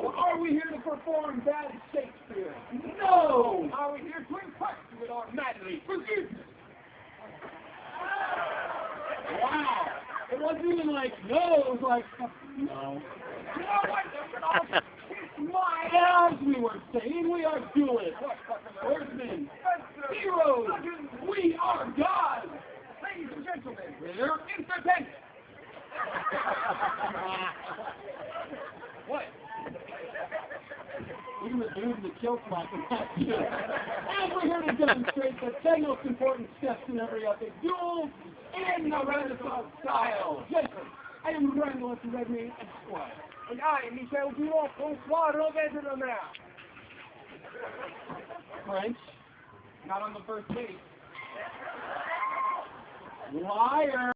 Are we here to perform bad Shakespeare? No! Are we here to impress you with our madly forgiveness? Wow! It wasn't even like, no, it was like, no. You know what? My As we were saying, we are duelists, swordsmen, heroes, we are gods! Ladies and gentlemen, We're entertainment. The dude in the kill is not good. And we're here to demonstrate the ten most important steps in every epic duel in the Renaissance style. Jason, I am Randall at the Red Meat Esquire. And I, Michel Dumont, François Robert de Mer. French, Not on the first page. liar.